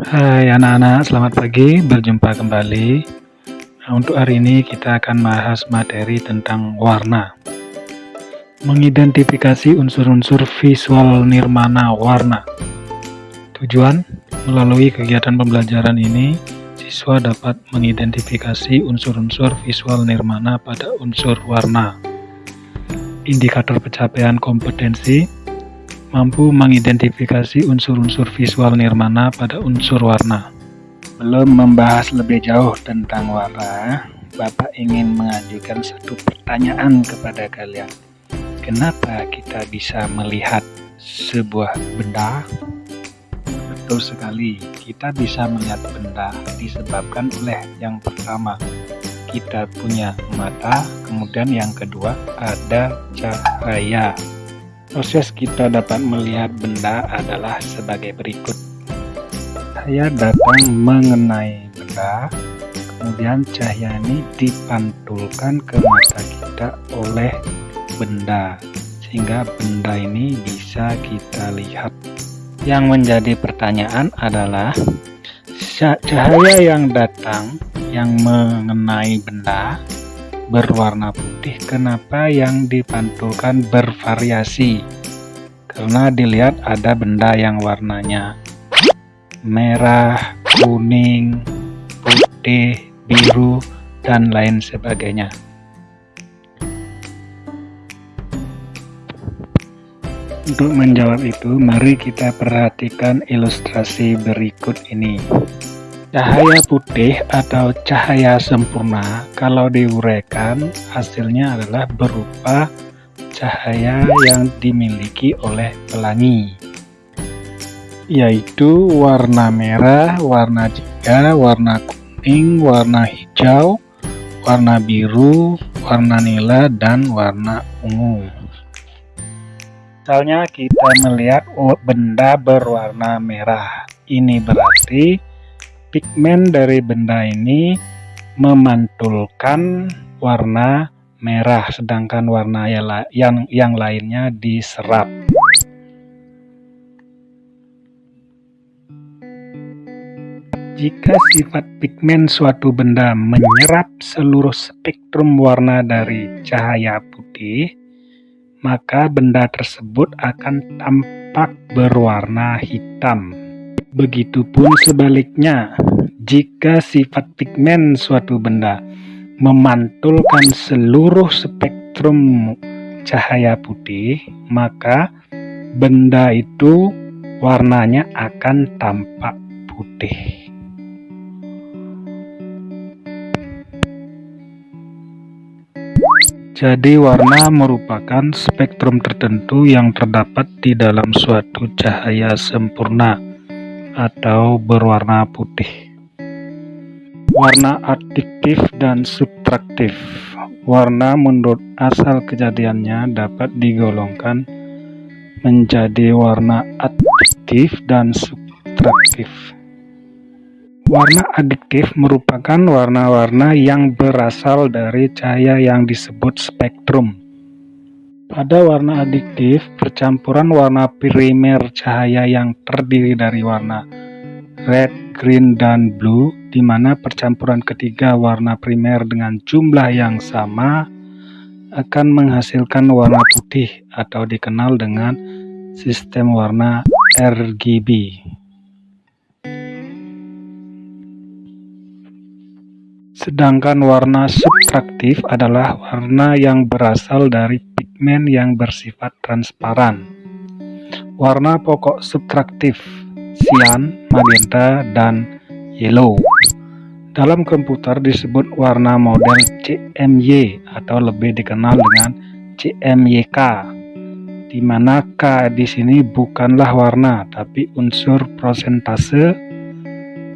Hai anak-anak, selamat pagi, berjumpa kembali. Nah, untuk hari ini kita akan bahas materi tentang warna. Mengidentifikasi unsur-unsur visual nirmana warna. Tujuan, melalui kegiatan pembelajaran ini, siswa dapat mengidentifikasi unsur-unsur visual nirmana pada unsur warna. Indikator pencapaian kompetensi mampu mengidentifikasi unsur-unsur visual nirmana pada unsur warna. Belum membahas lebih jauh tentang warna, Bapak ingin mengajukan satu pertanyaan kepada kalian. Kenapa kita bisa melihat sebuah benda? Betul sekali, kita bisa melihat benda disebabkan oleh yang pertama, kita punya mata, kemudian yang kedua ada cahaya. Proses kita dapat melihat benda adalah sebagai berikut. Saya datang mengenai benda, kemudian cahaya ini dipantulkan ke mata kita oleh benda, sehingga benda ini bisa kita lihat. Yang menjadi pertanyaan adalah, cahaya yang datang yang mengenai benda berwarna putih kenapa yang dipantulkan bervariasi? Karena dilihat ada benda yang warnanya merah, kuning, putih, biru, dan lain sebagainya. Untuk menjawab itu mari kita perhatikan ilustrasi berikut ini Cahaya putih atau cahaya sempurna kalau diuraikan hasilnya adalah berupa cahaya yang dimiliki oleh pelangi yaitu warna merah, warna jingga, warna kuning, warna hijau, warna biru, warna nila, dan warna ungu. Misalnya kita melihat benda berwarna merah, ini berarti pigmen dari benda ini memantulkan warna merah sedangkan warna yang yang lainnya diserap. Jika sifat pigmen suatu benda menyerap seluruh spektrum warna dari cahaya putih maka benda tersebut akan tampak berwarna hitam Begitupun sebaliknya, jika sifat pigmen suatu benda memantulkan seluruh spektrum cahaya putih, maka benda itu warnanya akan tampak putih. Jadi warna merupakan spektrum tertentu yang terdapat di dalam suatu cahaya sempurna atau berwarna putih. Warna adiktif dan subtraktif. Warna menurut asal kejadiannya dapat digolongkan menjadi warna adiktif dan subtraktif. Warna adiktif merupakan warna-warna yang berasal dari cahaya yang disebut spektrum. Pada warna adiktif, percampuran warna primer cahaya yang terdiri dari warna red, green, dan blue, di mana percampuran ketiga warna primer dengan jumlah yang sama akan menghasilkan warna putih atau dikenal dengan sistem warna RGB. Sedangkan warna subtraktif adalah warna yang berasal dari pigmen yang bersifat transparan. Warna pokok subtraktif, cyan, magenta, dan yellow. Dalam komputer disebut warna model CMY atau lebih dikenal dengan CMYK, di mana K di sini bukanlah warna tapi unsur prosentase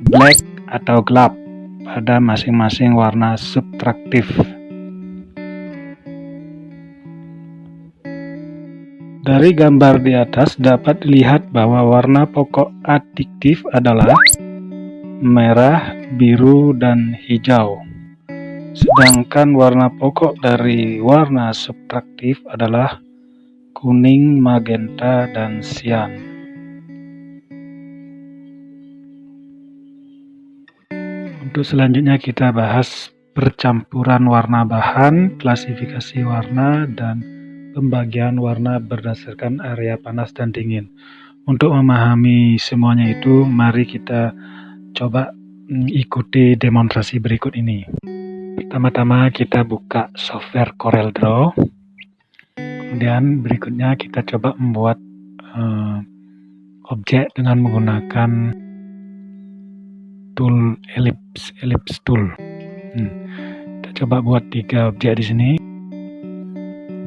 black atau gelap pada masing-masing warna subtraktif. Dari gambar di atas dapat dilihat bahwa warna pokok adiktif adalah merah, biru, dan hijau. Sedangkan warna pokok dari warna subtraktif adalah kuning, magenta, dan sian. Untuk selanjutnya kita bahas percampuran warna bahan, klasifikasi warna, dan pembagian warna berdasarkan area panas dan dingin. Untuk memahami semuanya itu, mari kita coba mm, ikuti demonstrasi berikut ini. Pertama-tama kita buka software CorelDRAW. Kemudian berikutnya kita coba membuat uh, objek dengan menggunakan tool ellipse, ellipse tool. Hmm. Kita coba buat tiga objek di sini.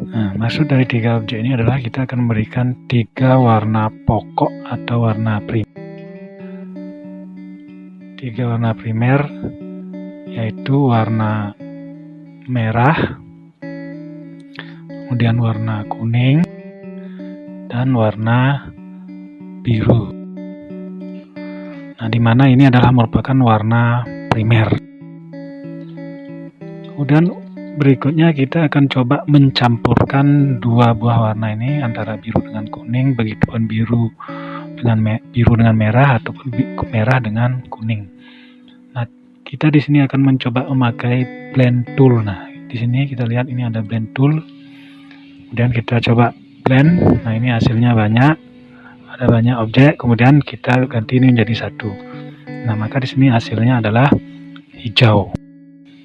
Nah, maksud dari tiga objek ini adalah kita akan memberikan tiga warna pokok atau warna primer. Tiga warna primer yaitu warna merah, kemudian warna kuning, dan warna biru. Nah, di mana ini adalah merupakan warna primer. Kemudian berikutnya kita akan coba mencampurkan dua buah warna ini antara biru dengan kuning, begitupun biru dengan biru dengan merah ataupun merah dengan kuning. Nah, kita di sini akan mencoba memakai blend tool. Nah, di sini kita lihat ini ada blend tool kemudian kita coba blend nah ini hasilnya banyak ada banyak objek kemudian kita ganti ini menjadi satu. Nah maka di sini hasilnya adalah hijau.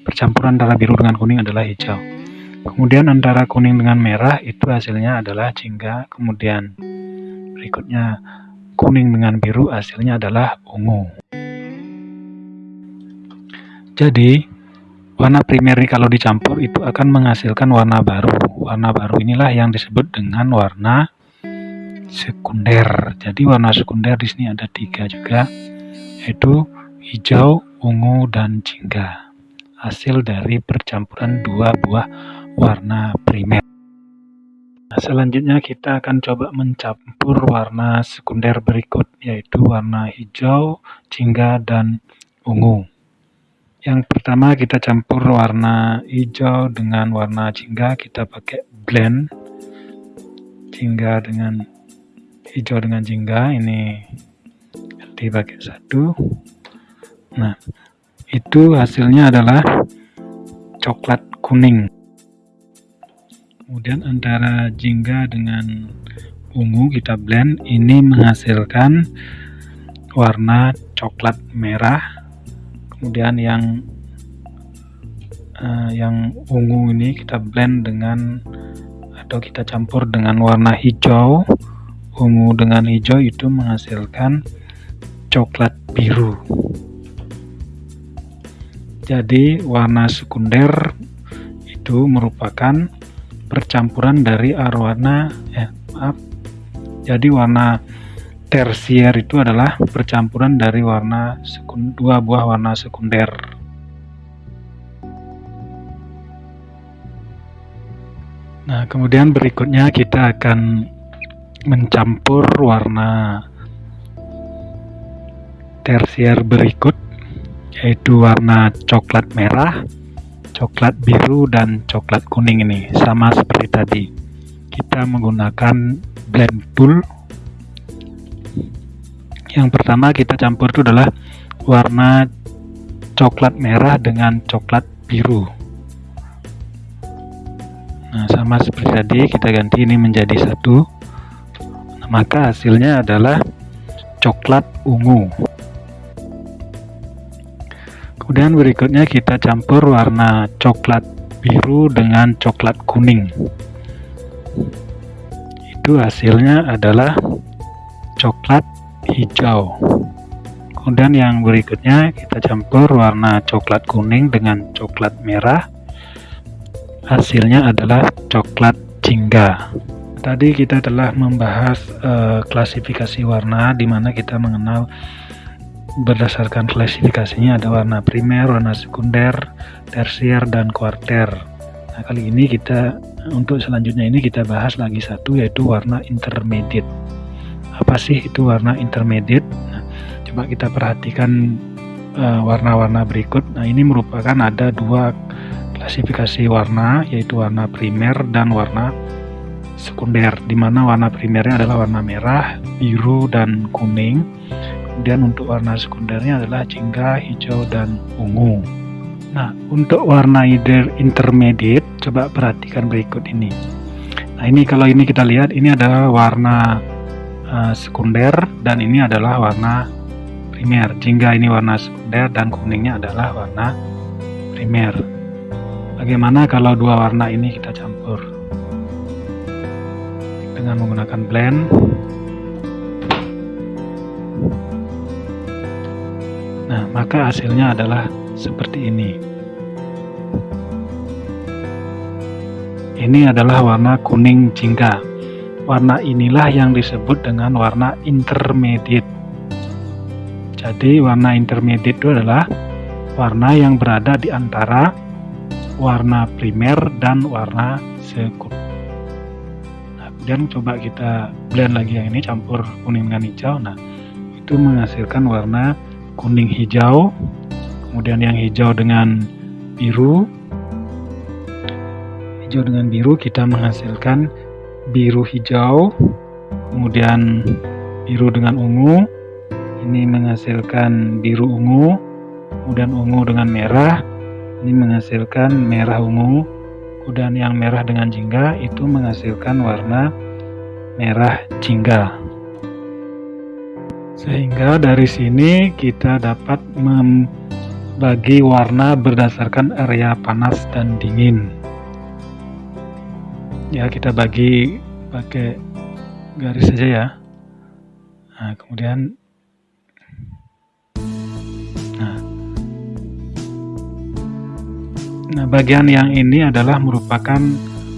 Percampuran antara biru dengan kuning adalah hijau. Kemudian antara kuning dengan merah itu hasilnya adalah jingga. Kemudian berikutnya kuning dengan biru hasilnya adalah ungu. Jadi Warna primer ini kalau dicampur itu akan menghasilkan warna baru. Warna baru inilah yang disebut dengan warna sekunder. Jadi warna sekunder di sini ada tiga juga, yaitu hijau, ungu, dan jingga. Hasil dari percampuran dua buah warna primer. Nah, selanjutnya kita akan coba mencampur warna sekunder berikut, yaitu warna hijau, jingga, dan ungu. Yang pertama kita campur warna hijau dengan warna jingga, kita pakai blend jingga dengan hijau dengan jingga, ini dipakai satu. Nah, itu hasilnya adalah coklat kuning. Kemudian antara jingga dengan ungu kita blend, ini menghasilkan warna coklat merah kemudian yang uh, yang ungu ini kita blend dengan atau kita campur dengan warna hijau ungu dengan hijau itu menghasilkan coklat biru jadi warna sekunder itu merupakan percampuran dari arwana eh maaf jadi warna tersier itu adalah percampuran dari warna dua buah warna sekunder. Nah, kemudian berikutnya kita akan mencampur warna tersier berikut yaitu warna coklat merah, coklat biru dan coklat kuning ini. Sama seperti tadi. Kita menggunakan blend tool. Yang pertama kita campur itu adalah warna coklat merah dengan coklat biru. Nah sama seperti tadi kita ganti ini menjadi satu maka hasilnya adalah coklat ungu. Kemudian berikutnya kita campur warna coklat biru dengan coklat kuning. Itu hasilnya adalah coklat hijau. Kemudian yang berikutnya kita campur warna coklat kuning dengan coklat merah. Hasilnya adalah coklat jingga tadi kita telah membahas uh, klasifikasi warna di mana kita mengenal berdasarkan klasifikasinya ada warna primer, warna sekunder, tersier, dan kuarter. Nah, kali ini kita untuk selanjutnya ini kita bahas lagi satu yaitu warna intermediate. Apa sih itu warna intermediate? Nah, coba kita perhatikan eh, warna-warna uh, berikut. Nah ini merupakan ada dua klasifikasi warna yaitu warna primer dan warna sekunder di mana warna primernya adalah warna merah biru dan kuning kemudian untuk warna sekundernya adalah jingga, hijau, dan ungu. Nah, untuk warna intermediate, coba perhatikan berikut ini. Nah, ini kalau ini kita lihat, ini adalah warna uh, sekunder dan ini adalah warna primer. Jingga ini warna sekunder dan kuningnya adalah warna primer. Bagaimana kalau dua warna ini kita campur? Dengan menggunakan blend. Nah, maka hasilnya adalah seperti ini. Ini adalah warna kuning jingga. Warna inilah yang disebut dengan warna intermediate. Jadi warna intermediate itu adalah warna yang berada di antara warna primer dan warna sekunder. Kemudian coba kita blend lagi yang ini campur kuning dengan hijau. Nah, itu menghasilkan warna kuning hijau kemudian yang hijau dengan biru. Hijau dengan biru kita menghasilkan biru hijau kemudian biru dengan ungu. Ini menghasilkan biru ungu kemudian ungu dengan merah. Ini menghasilkan merah ungu kemudian yang merah dengan jingga itu menghasilkan warna merah jingga. Sehingga dari sini kita dapat mem bagi warna berdasarkan area panas dan dingin. Ya kita bagi pakai garis saja ya. Nah kemudian nah bagian yang ini adalah merupakan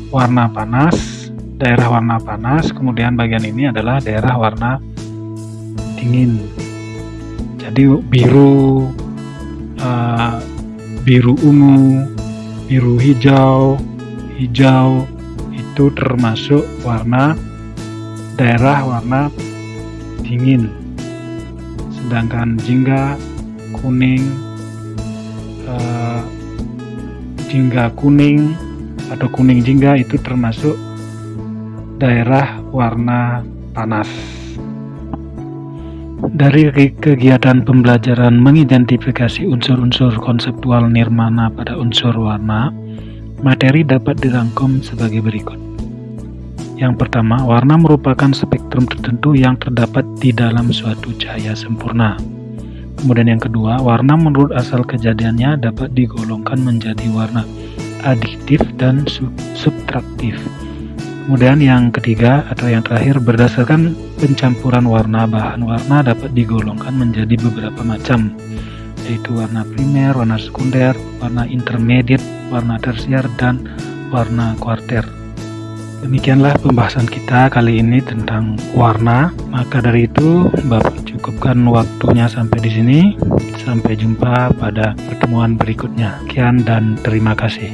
warna panas daerah warna panas kemudian bagian ini adalah daerah warna dingin jadi biru uh, biru ungu, biru hijau, hijau itu termasuk warna daerah warna dingin. Sedangkan jingga kuning, uh, jingga kuning atau kuning jingga itu termasuk daerah warna panas. Dari kegiatan pembelajaran mengidentifikasi unsur-unsur konseptual nirmana pada unsur warna, materi dapat dirangkum sebagai berikut. Yang pertama, warna merupakan spektrum tertentu yang terdapat di dalam suatu cahaya sempurna. Kemudian yang kedua, warna menurut asal kejadiannya dapat digolongkan menjadi warna adiktif dan subtraktif. Kemudian yang ketiga atau yang terakhir berdasarkan pencampuran warna bahan warna dapat digolongkan menjadi beberapa macam yaitu warna primer, warna sekunder, warna intermediate, warna tersier dan warna kuarter. Demikianlah pembahasan kita kali ini tentang warna. Maka dari itu, Bapak cukupkan waktunya sampai di sini. Sampai jumpa pada pertemuan berikutnya. Sekian dan terima kasih.